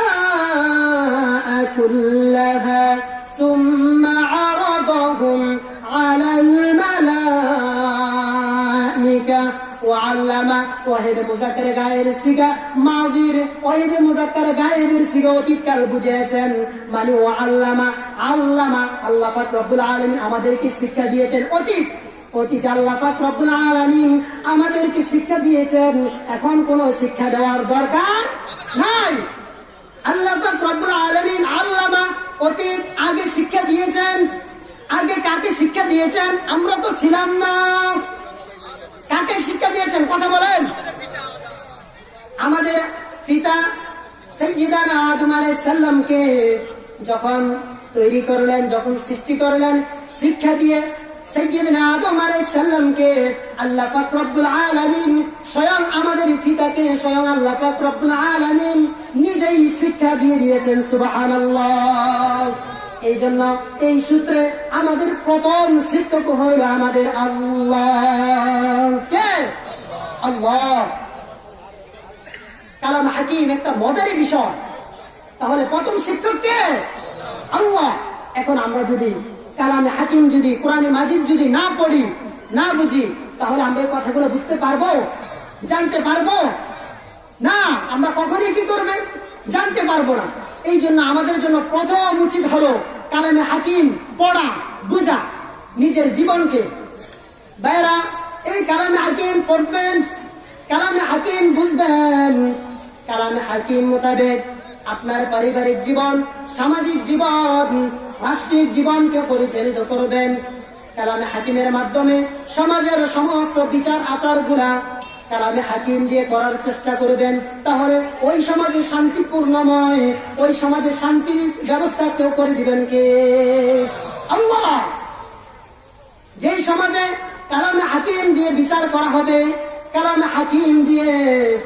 الأسماء كلها ثم عرضهم على الملائكة وعلم ওয়াহিদ মুজাক্কার গায়ের সিগা মাজির ওয়াহিদ মুজাক্কার গায়েবের সিগা অতীতকাল বুঝিয়েছেন মানে ও আল্লামা আল্লামা আল্লাহ পাক রব্বুল আলামিন আমাদেরকে শিক্ষা দিয়েছেন অতীত আল্লাহ আমাদেরকে শিক্ষা দিয়েছেন, এখন কোন শিক্ষা দেওয়ার দরকার নাই। আল্লাহ আলামিন আল্লামা অতীত আগে শিক্ষা দিয়েছেন। আগে কাকে শিক্ষা দিয়েছেন? আমরা তো ছিলাম না। কাকে শিক্ষা দিয়েছেন? কথা বলেন। আমাদের পিতা সৈয়দানা যখন তৈরি করলেন, যখন সৃষ্টি করলেন, শিক্ষা দিয়ে সৈয়দনা আদম আলাইহিস সালামকে আল্লাহ পাক রব্বুল আলামিন স্বয়ং আমাদের পিতাকে স্বয়ং আল্লাহ পাক রব্বুল আলামিন নিজেই শিক্ষা দিয়ে দিয়েছেন, সুবহানাল্লাহ। এই জন্য এই সূত্রে আমাদের প্রথম শিক্ষক হইল আমাদের আল্লাহ। কে? হাকিম একটা মজারি বিষয়। তাহলে প্রথম শিক্ষক কে? আল্লাহ। এখন আমরা যদি কালামে হাকিম যদি, কোরআনে মাজিদ যদি না পড়ি, না বুঝি, তাহলে আমরা এই কথাগুলো বুঝতে পারব? জানতে পারব? না, আমরা কখনই কি করবেন জানতে পারব না। এই জন্য আমাদের জন্য প্রথম উচিত হলো কালামে হাকিম পড়া, বোঝা, নিজের জীবনকে। বাইরা এই কালামে হাকিম পড়বেন, কালামে হাকিম বুঝবেন। কালামে হাকিম মোতাবেক আপনার পারিবারিক জীবন, সামাজিক জীবন রাষ্ট্রিক জীবনকে পরিচালিত করবেন। কালামে হাকিমের মাধ্যমে সমাজের সমস্ত বিচার আচারগুলা কালামে হাকিম দিয়ে করার চেষ্টা করবেন। তাহলে ওই সমাজে শান্তিপূর্ণময়, ওই সমাজে শান্তির ব্যবস্থা কেউ করে দিবেন কে? আল্লাহ! যেই সমাজে কালামে হাকিম দিয়ে বিচার করা হবে, কালামে হাকিম দিয়ে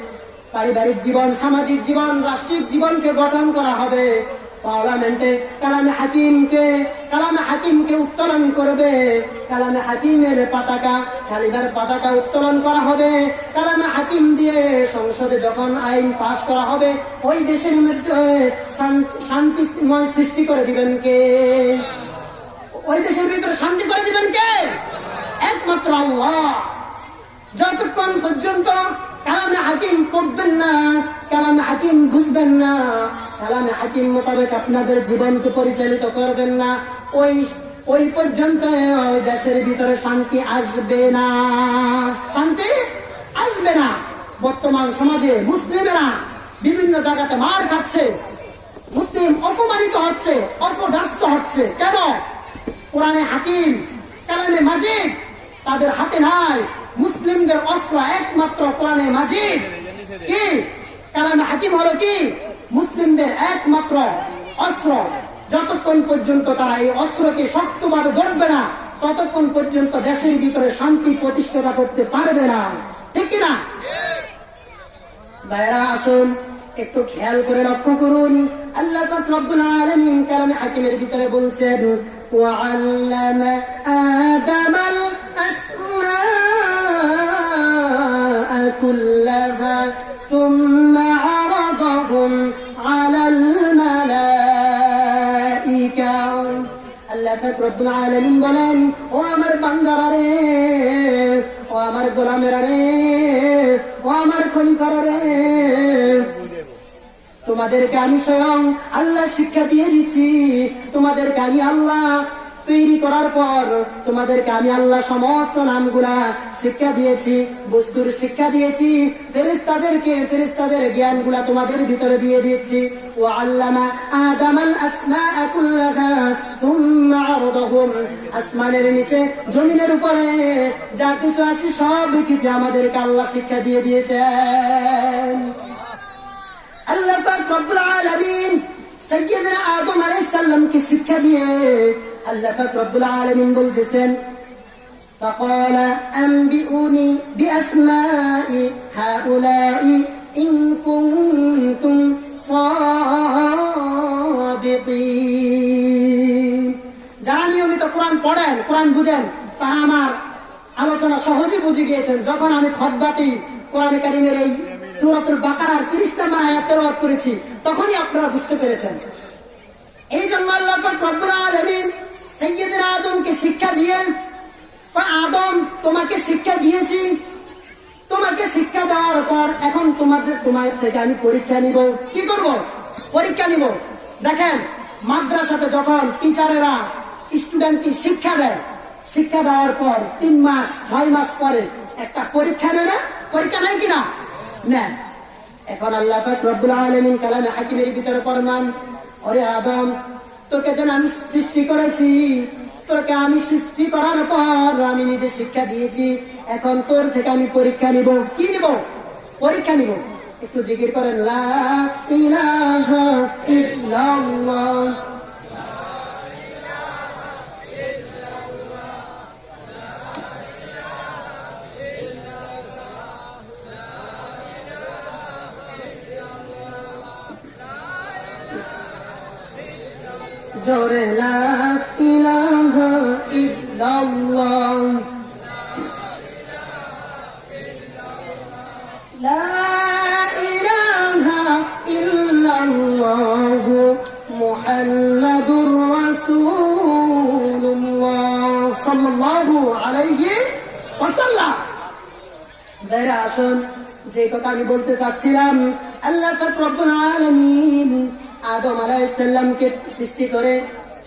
পারিবারিক জীবন, সামাজিক জীবন রাষ্ট্রিক জীবনকে গঠন করা হবে। পার্লামেন্টে কালামে হাকিমকে কালামে হাকিমকে উত্তোলন করবে। কালামে হাকিমের পতাকা, কালিদার পতাকা উত্তোলন করা হবে। কালামে হাকিম দিয়ে সংসদে যখন আইন পাশ করা হবে, ওই দেশের মধ্যে শান- শান্তিময় সৃষ্টি করে দিবেন কে? ওই দেশের ভিতরে শান্তি করে দিবেন কে? একমাত্র আল্লাহ। যতক্ষণ পর্যন্ত কালামে হাকিম পড়বেন না কালামে হাকিম বুঝবেন না কালামে হাকিম মোতাবেক আপনাদের জীবনকে পরিচালিত করবেন না। ওই ওই পর্যন্ত দেশের ভিতরে শান্তি আসবে না। শান্তি আসবে না। বর্তমান সমাজে মুসলিমেরা বিভিন্ন জায়গাতে মার খাচ্ছে। মুসলিম অপমানিত হচ্ছে অপদাস্ত হচ্ছে। কেন? কোরআনে হাকিম, কালামে মাজিদ, তাদের হাতে নাই। মুসলিমদের অস্ত্র একমাত্র কোরআনে মাজিদ। কি? কারণ হাকিম হলো কি? মুসলিমদের একমাত্র অস্ত্র। যতক্ষণ পর্যন্ত তারা এই অস্ত্রকে শক্তভাবে ধরবে না, ততক্ষণ পর্যন্ত দেশের ভিতরে শান্তি প্রতিষ্ঠা করতে পারবে না। ঠিক না? ভাইরা আসুন, একটু খেয়াল করে লক্ষ্য করুন। আল্লাহ কারণে হাকিমের ভিতরে বলছেন, ওয়া আল্লামা আদামাল আসমা كلها ثم عرضهم على الملائكة আল্লাহ পাক রব্বুল আলামিন বলেন ও আমার বান্দারা রে ও আমার গোলামেরা রে ও আমার খলিফারা রে তোমাদেরকে আমি স্বয়ং আল্লাহ শিক্ষা দিয়ে দিচ্ছি তোমাদেরকে আমি আল্লাহ তৈরি করার পর তোমাদেরকে আমি আল্লাহ সমস্ত নামগুলা শিক্ষা দিয়েছি, বস্তুর শিক্ষা দিয়েছি ফেরেস্তাদেরকে ফেরেস্তাদের জ্ঞানগুলা তোমাদের ভিতরে দিয়ে দিয়েছি। ও কুল্লাহা আসমানের নিচে, জমিনের উপরে, যা কিছু আছে সব কিছু আমাদেরকে আল্লাহ শিক্ষা দিয়ে দিয়েছেন। আল্লাহ রব্বুল আলামিন আদম আলাইহিস সালামকে শিক্ষা দিয়ে আল্লাহ পাক রব্বুল আলামিন বলতেছেন فقال أنبئوني بأسماء هؤلاء إن كنتم صادقين যারা নিয়মিত কোরআন পড়েন কোরআন বুঝেন তারা আমার আলোচনা সহজে বুঝে গিয়েছেন যখন আমি খতবাতি কোরআন কারিমের এই সুরাতুল বাকারার তিরিশ নম্বর আয়াত তেলাওয়াত করেছি তখনই আপনারা বুঝতে পেরেছেন এই জন্য আল্লাহ পাক রব্বুল আলামিন সাইয়্যিদনা আদমকে শিক্ষা দিয়েন বা আদম, তোমাকে শিক্ষা দিয়েছি। তোমাকে শিক্ষা দেওয়ার পর এখন তোমাদের, তোমার থেকে আমি পরীক্ষা নিব। কি করব? পরীক্ষা নিব। দেখেন, মাদ্রাসাতে যখন টিচারেরা স্টুডেন্টকে শিক্ষা দেয়, শিক্ষা দেওয়ার পর তিন মাস, ছয় মাস পরে একটা পরীক্ষা নেয় না পরীক্ষা নেয় কিনা? নেন এখন আল্লাহ রব্বুল আলামিন কালামে হাকিমের ভিতরে ফরমান ওরে আদম তোকে যেন আমি সৃষ্টি করেছি, তোকে আমি সৃষ্টি করার পর আমি নিজে শিক্ষা দিয়েছি। এখন তোর থেকে আমি পরীক্ষা নিব। কি নিব? পরীক্ষা নিব। একটু জিকির করেন, লা ইলাহা ইল্লাল্লাহ। জোরে লা ইলাহা ইল্লাল্লাহ। লা ইলাহা ইল্লাল্লাহ মুহাম্মাদুর রাসূলুল্লাহ সাল্লাল্লাহু আলাইহি ওয়াসাল্লাম। বেরা আসুন। যে কথা আমি বলতে চাচ্ছিলাম, আল্লাহ পাক রব্বুল আলামিন আদম আলাইহিস সালামকে সৃষ্টি করে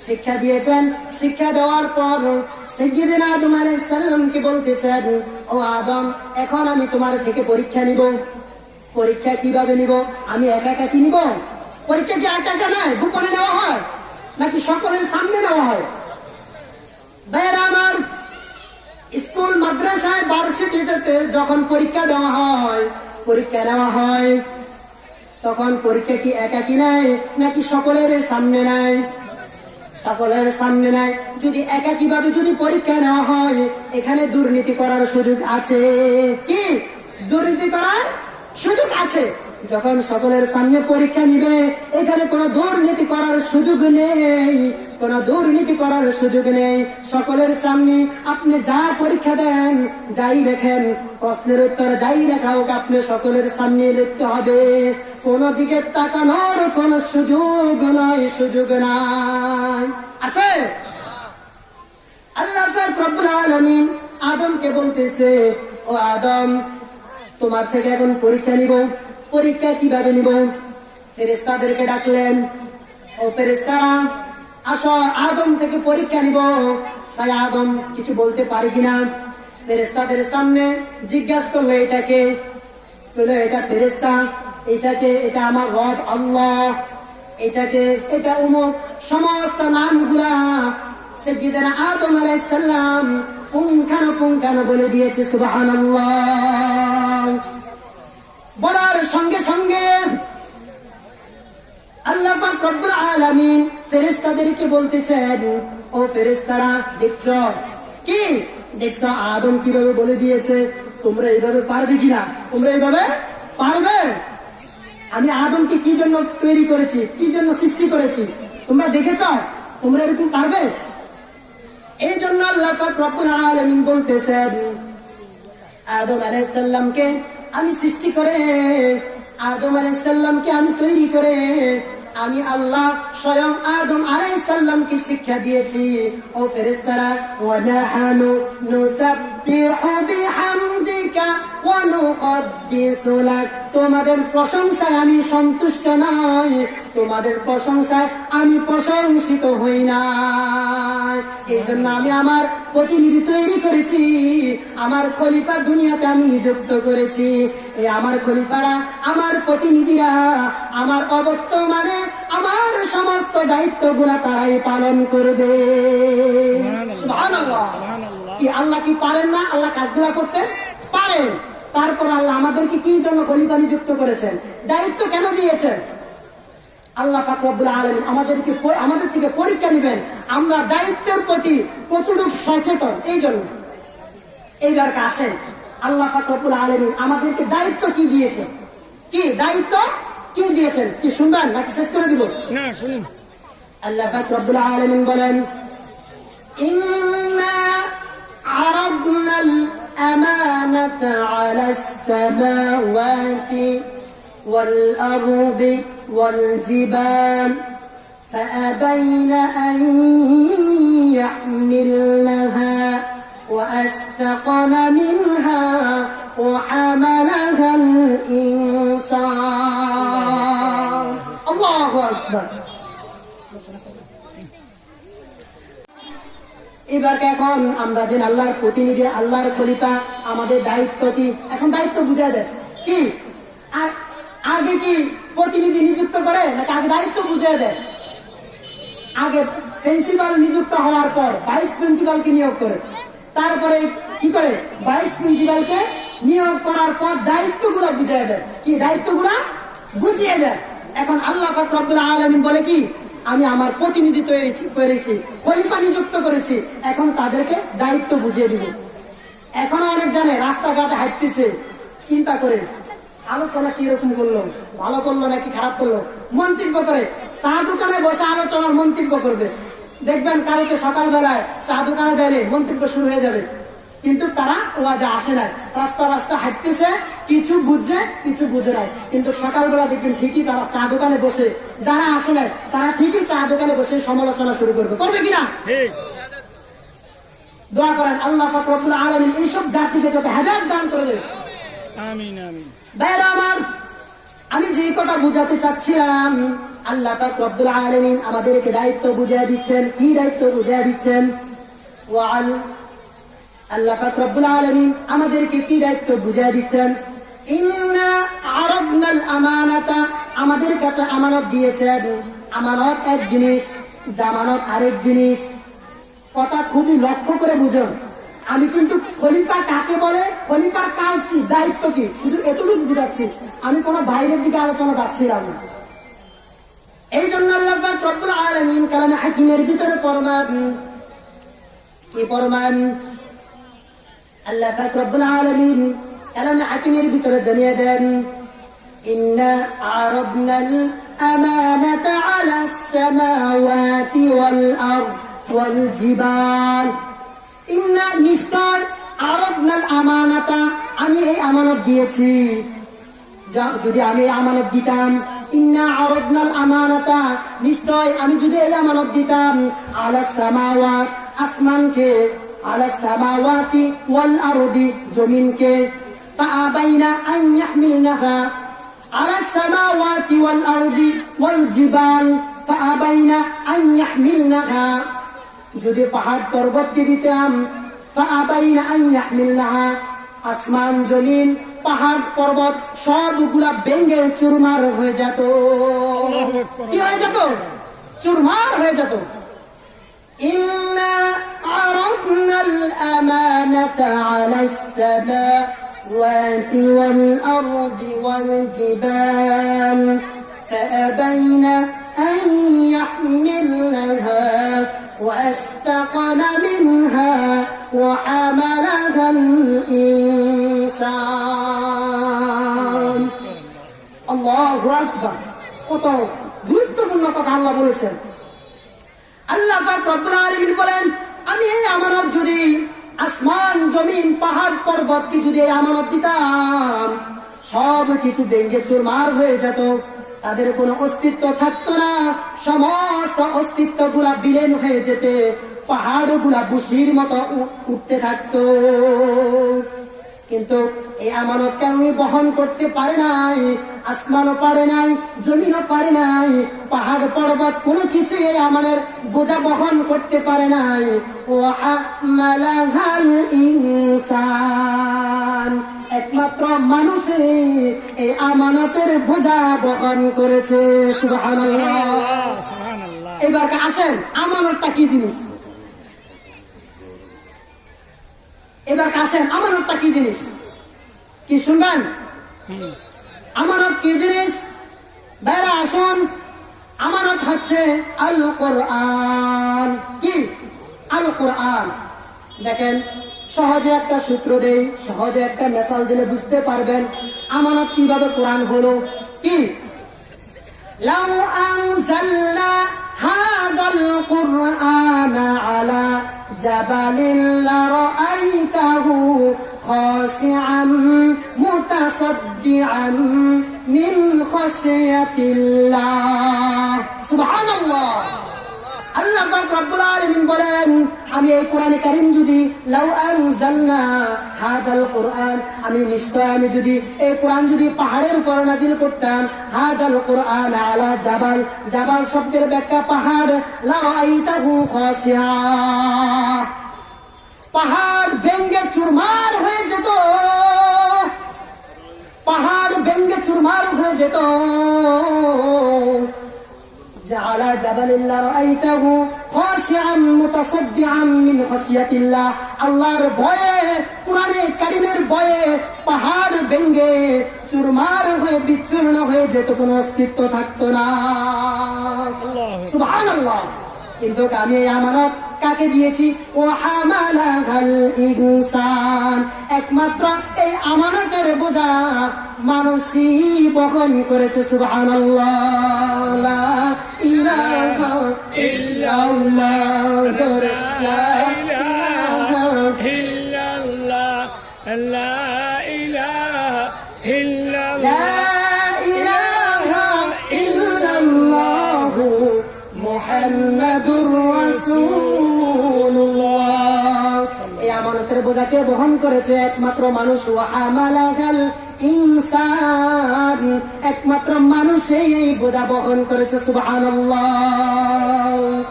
শিক্ষা দিয়েছেন। শিক্ষা দেওয়ার পর সাইয়্যিদিনা আদম আলাইহিস সালামকে বলতেছেন, ও আদম, এখন আমি তোমার থেকে পরীক্ষা নিব। পরীক্ষা কীভাবে নিব? আমি একা একা কি নিব? পরীক্ষা কি একা একা নয় গোপনে নেওয়া হয়? নাকি সকলের সামনে নেওয়া হয়? ভাইয়েরা আমার, স্কুল, মাদ্রাসায় ভার্সিটিতে যখন পরীক্ষা দেওয়া হয়, পরীক্ষা নেওয়া হয় তখন পরীক্ষা কি একাকি নেয় নাকি সকলের সামনে নেয় সকলের সামনে নেয় যদি একাকি ভাবে যদি পরীক্ষা নেওয়া হয়, এখানে দুর্নীতি করার সুযোগ আছে। কি? দুর্নীতি করার সুযোগ আছে। যখন সকলের সামনে পরীক্ষা নিবে, এখানে কোনো দুর্নীতি করার সুযোগ নেই। কোনো দুর্নীতি করার সুযোগ নেই। সকলের সামনে আপনি যা পরীক্ষা দেন, যাই লেখেন, প্রশ্নের উত্তর যাই লেখা হোক, আপনি সকলের সামনে লিখতে হবে। কোন দিকে তাকানোর কোন সুযোগ নয় সুযোগ নাই। আছে? আল্লাহ রব্বুল আদমকে বলতেছে, ও আদম, তোমার থেকে এখন পরীক্ষা নিব। পরীক্ষা কীভাবে নিব? ফেরেস্তাদেরকে ডাকলেন, ও ফেরেস্তারা আসো, আদম থেকে পরীক্ষা নিব। তাই আদম, কিছু বলতে পারি কিনা ফেরেস্তাদের সামনে জিজ্ঞাসা করল, এটাকে? এটা ফেরেস্তা এটাকে, এটা আমার রব আল্লাহ, এটাকে, এটা উমুক সমস্ত নামগুলা সজ্জিদানা আদম আলাইসাল্লাম পুঙ্খানো পুঙ্খানো বলে দিয়েছে সুবাহান বলার সঙ্গে সঙ্গে আল্লাহ বলতেছেন, ও দেখছ? কি? দেখছ? আদম কীভাবে বলে দিয়েছে? তোমরা এইভাবে পারবে কিনা? তোমরা এইভাবে পারবে? আমি আদমকে কি জন্য তৈরি করেছি? কি জন্য সৃষ্টি করেছি? তোমরা দেখেছ? তোমরা এরকম পারবে? এই জন্য আল্লাহ আলামিন বলতেছেন, আদম আলাইসাল্লামকে আমি সৃষ্টি করে আদম আলাইসাল্লামকে আমি তৈরি করে আমি আল্লাহ স্বয়ং আদম আলাইসাল্লামকে শিক্ষা দিয়েছি। ও তোমাদের প্রশংসায় আমি সন্তুষ্ট নই, তোমাদের প্রশংসায় আমি প্রশংসিত হই না। এই জন্য আমি আমার প্রতিনিধি তৈরি করেছি, আমার খলিফা দুনিয়াতে আমি নিযুক্ত করেছি। এই আমার খলিফারা আমার প্রতিনিধিরা আমার অবর্তমানে আমার সমস্ত দায়িত্বগুলা তারাই পালন করবে। কি আল্লাহ কি পারেন না? আল্লাহ কাজগুলা করতে পারেন। তারপর আল্লাহ আমাদেরকে কি জন্য খলিফা নিযুক্ত করেছেন? দায়িত্ব কেন দিয়েছেন? আল্লাহ ফাকরুল আলম আমাদেরকে আমাদের থেকে পরীক্ষা নেবেন। আমরা দায়িত্বের প্রতি কতটুকু সচেতন? এই জন্য। এইবার আসেন। আল্লাহ ফাকরুল আলম আমাদেরকে দায়িত্ব কি দিয়েছে কি দায়িত্ব কি দিয়েছেন কি শুনবেন নাকি শেষ করে দিব
না শুনুন
আল্লাহ ফাকরুল আলম বলেন إنا عرضنا الأمانة على السماوات والأرض والجبال فأبين أن يحملنها وأشفقن منها وحملها الإنسان الله أكبر এবার এখন আমরা যে আল্লাহর প্রতিনিধি আল্লাহর খলিফা আমাদের দায়িত্ব কি এখন দায়িত্ব বুঝা দেয় কি আ- আগে কি প্রতিনিধি নিযুক্ত করে নাকি আগে দায়িত্ব বুঝিয়ে দেয় আগে প্রিন্সিপাল নিযুক্ত হওয়ার পর ভাইস প্রিন্সিপালকে নিয়োগ করে তারপরে কি করে? ভাইস প্রিন্সিপালকে নিয়োগ করার পর দায়িত্বগুলো বুঝিয়ে দেয়। কি দায়িত্বগুলো? বুঝিয়ে দেয়। এখন আল্লাহ আলামিন বলে কি? আমি আমার প্রতিনিধি তৈরি করেছি খলিফা নিযুক্ত করেছি। এখন তাদেরকে দায়িত্ব বুঝিয়ে দিব। এখনও অনেক জানে, রাস্তাঘাটে হাঁটতেছে। চিন্তা করে, আলোচনা কীরকম করল? ভালো করল নাকি খারাপ করল? মন্তব্য করে। চা দোকানে বসে আলোচনার মন্তব্য করবে। দেখবেন কালকে সকালবেলায় চা দোকানে যাইলে মন্তব্য শুরু হয়ে যাবে। কিন্তু তারা ওয়াজে আসে নাই। রাস্তা রাস্তা হাঁটতেছে কিছু বুঝছে কিছু বুঝে নাই। কিন্তু সকালবেলা দেখবেন ঠিকই তারা চা দোকানে বসে যারা আসে নাই তারা ঠিকই চা দোকানে বসে সমালোচনা শুরু করবে। করবে কিনা? দোয়া করেন আল্লাহ রব্বুল আলামিন এইসব জাতিকে যত হেদায়েত দান করে দেবে।
আমিন আমিন।
আমার আমি যে কথা বুঝাতে চাচ্ছিলাম আল্লাহ পাক রব্বুল আলামিন আমাদেরকে দায়িত্ব বুঝিয়ে দিচ্ছেন। কি দায়িত্ব বুঝিয়ে দিচ্ছেন? ওয়াল আল্লাহ পাক রব্বুল আলামিন আমাদেরকে কি দায়িত্ব বুঝিয়ে দিচ্ছেন? আমাদের কাছে আমানত দিয়েছেন। আমানত এক জিনিস, জামানত আরেক জিনিস। কথা খুবই লক্ষ্য করে বুঝুন। আমি কিন্তু খলিফা কাকে বলে? খলিফার কাজ কি, দায়িত্ব কি? শুধু এতটুকু বুঝাচ্ছি। আমি কোনো বাইরের দিকে আলোচনা যাচ্ছিলাম না। এই জন্য আল্লাহ রব্বুল আলামিন কালামে হাকিমের ভিতরে ফরমান। কি ফরমান? আল্লাহ রব্বুল আলামিন কালামে হাকিমের ভিতরে জানিয়ে দেন আমি এই আমানত দিয়েছি। যদি আমি আমানত দিতাম ইন্না আরদনাল আমানাতা নিশ্চয় আমি যদি এই আমানত দিতাম আলা সামাওয়াত আসমানকে আলা সামাওয়াতি ওয়াল আরদি জমিনকে فأبين أن يحملنها على السماوات والأرض والجبال فأبين أن يحملنها যদি পাহাড় পর্বতকে দিতাম فأبين أن يحملنها আসমান জমিন পাহাড় পর্বত সবগুলা বেঙ্গে চুরমার হয়ে যেত কি হয়ে যেত চুরমার হয়ে যেত إنا عرضنا الأمانة على السماوات والأرض والجبال فأبين أن يحملنها وأشتقن منها وحملها الإنسان কত গুরুত্বপূর্ণ কথা আল্লাহ বলেছেন। আল্লাহ বলেন, আমি এই আমানত যদি আসমান, জমিন, পাহাড় যদি এই আমানত দিতাম, সব কিছু ভেঙ্গে চুরমার হয়ে যেত। তাদের কোনো অস্তিত্ব থাকতো না। সমস্ত অস্তিত্বগুলা বিলেন হয়ে যেতে পাহাড়গুলা বুসির মতো উঠতে থাকতো। কিন্তু এই আমানত কেউই বহন করতে পারে নাই আসমানও পারে নাই জমিনও পারে নাই পাহাড় পর্বত কোনো কিছু এই আমাদের বোঝা বহন করতে পারে নাই। ও ইনসান। একমাত্র মানুষে এই আমানতের বোঝা বহন করেছে এবার আসেন আমানতটা কি জিনিস? এবার কাছেন আমানতটা কি জিনিস? কি শুনবেন? আমানত কি জিনিস? বেড়া, আসুন। আমানত হচ্ছে আল কোরআন কি? আল কোরআন দেখেন, সহজে একটা সূত্র দেই, সহজে একটা মেসাল দিলে বুঝতে পারবেন আমানত কীভাবে কোরআন হলো। কি? লাউ আনজালনা হাদাল কোরআন আলা جبل لرأيته خاشعا متصدعا من خشية الله. سبحان الله. আল্লাহ রব্বুল আলামিন বলেন, আমি এই কোরআনে কারীম যদি লাউ আনজালনা হাদাল কোরআন, আমি নিশ্চয় আমি যদি এই কোরআন যদি পাহাড়ের উপর নাজিল করতাম, হাদাল কোরআন আলা জাবাল জাবাল শব্দের ব্যাখ্যা পাহাড়, লাউ আইতাহু খাসিয়া পাহাড় ভেঙ্গে চুরমার হয়ে যেত। পাহাড় ভেঙ্গে চুরমার হয়ে যেত। على جبل لرأيته خاشعا متصدعا من خشية الله আল্লাহর ভয়ে কোরআনে কারিমের ভয়ে পাহাড় ভেঙ্গে চুরমার হয়ে বিচ্ছুন্ন হয়ে যেত কোনো অস্তিত্ব থাকতো না সুবহান কিন্তু আমি এই আমানত কাকে দিয়েছি? ও একমাত্র এই আমানতের বোঝা মানুষই বহন করেছে, সুবহানাল্লাহ। ইলাহা ইল্লাল্লাহ। এই বোঝাকে বহন করেছে একমাত্র মানুষ। ইনসান। একমাত্র মানুষই এই বোঝা বহন করেছে, সুবহানাল্লাহ।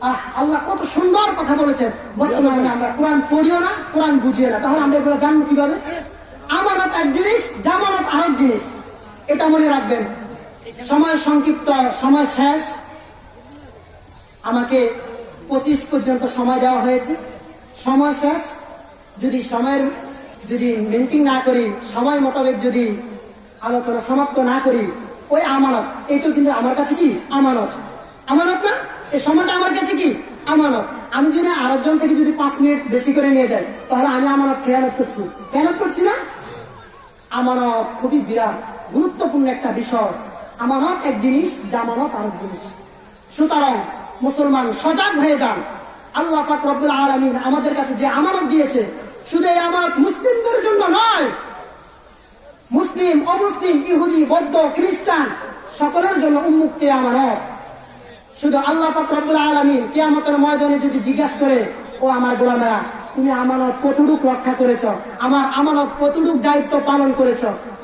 আহ, আল্লাহ কত সুন্দর কথা বলেছেন। বর্তমানে আমরা কোরআন পড়িও না, কোরআন বুঝিও না। তাহলে আমরা এগুলো জানব কীভাবে? আমানত এক জিনিস, জামানত আরেক জিনিস। এটা মনে রাখবেন। সময় সংক্ষিপ্ত, সময় শেষ। আমাকে পঁচিশ পর্যন্ত সময় দেওয়া হয়েছে। সময় শেষ। যদি সময়ের যদি মেনটেন না করি, সময় মোতাবেক যদি আলোচনা সমাপ্ত না করি, ওই আমানত, এইটা কিন্তু আমার কাছে কি? আমানত। আমানত না? এই সময়টা আমার কাছে কি? আমানত। আমি যদি আরেকজন থেকে যদি পাঁচ মিনিট বেশি করে নিয়ে যাই, তাহলে আমি আমানত খেয়ালত করছি। খেয়ালত করছি না? আমানত খুবই বিরাট, গুরুত্বপূর্ণ একটা বিষয়। আমানত এক জিনিস, জামানত আরেক জিনিস। সুতরাং মুসলমান সজাগ হয়ে যান। আল্লাহ পাক আলমিন আমাদের কাছে যে আমানত দিয়েছে, শুধু আমানত মুসলিমদের জন্য নয়, মুসলিম, অমুসলিম, ইহুদি, বৌদ্ধ, খ্রিস্টান, সকলের জন্য উন্মুক্ত আমানত শুধু আল্লাহ আলমিন আলামিন কিয়ামতের ময়দানে যদি জিজ্ঞাসা করে, ও আমার গোলামেরা, তুমি আমানত কতটুক রক্ষা করেছ? আমার আমানত কতটুক দায়িত্ব পালন করেছ?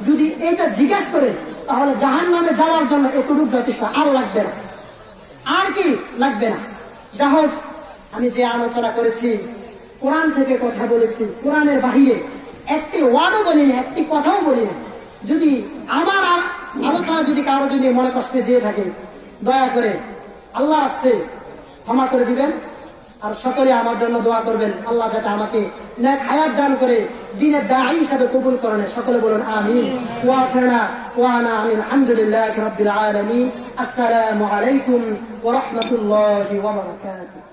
যদি এটা জিজ্ঞাসা করে, তাহলে জাহান নামে যাওয়ার জন্য এতটুক যথেষ্ট। আর লাগবে না। আর কি লাগবে না? যা হোক আমি যে আলোচনা করেছি, কোরআন থেকে কথা বলেছি, কোরআনের বাহিরে একটি ওয়ার্ডও বলিনি একটি কথাও বলিনি যদি আমার আলোচনা যদি কারও যদি মনে কষ্টে যেয়ে থাকে, দয়া করে আল্লাহ আসতে ক্ষমা করে দিবেন আর সকলে আমার জন্য দোয়া করবেন। আল্লাহ যাতে আমাকে নেক হায়াত দান করে, দিনের দায়ী হিসাবে কবুল করেন সকলে বলুন, আমিন। ওয়াফিরনা ওয়ানা আলহামদুলিল্লাহ আসসালামু আলাইকুম ওয়া রাহমাতুল্লাহি ওয়া বারাকাতুহু।